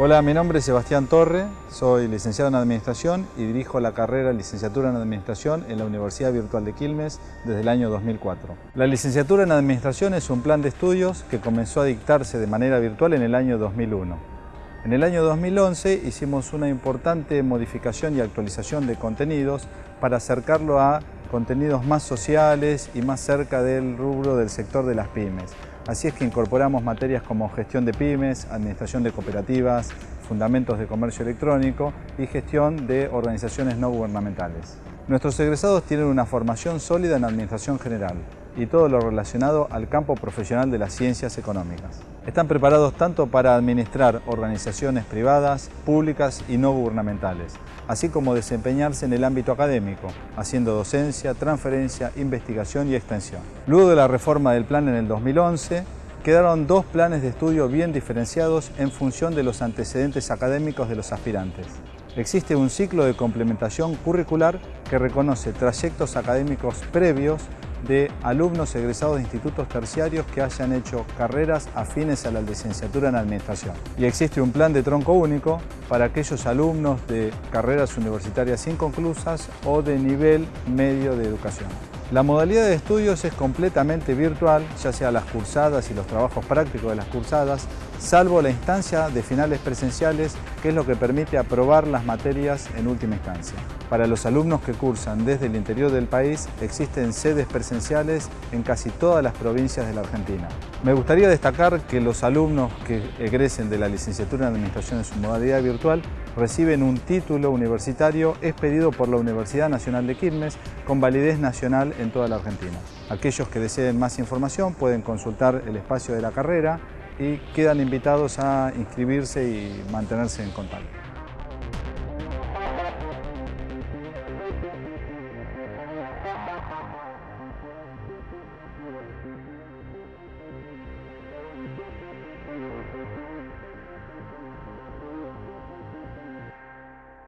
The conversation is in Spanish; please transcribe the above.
Hola, mi nombre es Sebastián Torre, soy licenciado en Administración y dirijo la carrera Licenciatura en Administración en la Universidad Virtual de Quilmes desde el año 2004. La licenciatura en Administración es un plan de estudios que comenzó a dictarse de manera virtual en el año 2001. En el año 2011 hicimos una importante modificación y actualización de contenidos para acercarlo a contenidos más sociales y más cerca del rubro del sector de las pymes. Así es que incorporamos materias como gestión de pymes, administración de cooperativas, fundamentos de comercio electrónico y gestión de organizaciones no gubernamentales. Nuestros egresados tienen una formación sólida en administración general y todo lo relacionado al campo profesional de las ciencias económicas. Están preparados tanto para administrar organizaciones privadas, públicas y no gubernamentales, así como desempeñarse en el ámbito académico, haciendo docencia, transferencia, investigación y extensión. Luego de la reforma del plan en el 2011, quedaron dos planes de estudio bien diferenciados en función de los antecedentes académicos de los aspirantes. Existe un ciclo de complementación curricular que reconoce trayectos académicos previos de alumnos egresados de institutos terciarios que hayan hecho carreras afines a la licenciatura en Administración. Y existe un plan de tronco único para aquellos alumnos de carreras universitarias inconclusas o de nivel medio de educación. La modalidad de estudios es completamente virtual, ya sea las cursadas y los trabajos prácticos de las cursadas, salvo la instancia de finales presenciales, que es lo que permite aprobar las materias en última instancia. Para los alumnos que cursan desde el interior del país, existen sedes presenciales en casi todas las provincias de la Argentina. Me gustaría destacar que los alumnos que egresen de la licenciatura en Administración en su modalidad virtual reciben un título universitario expedido por la Universidad Nacional de Quilmes con validez nacional en toda la Argentina. Aquellos que deseen más información pueden consultar el espacio de la carrera y quedan invitados a inscribirse y mantenerse en contacto.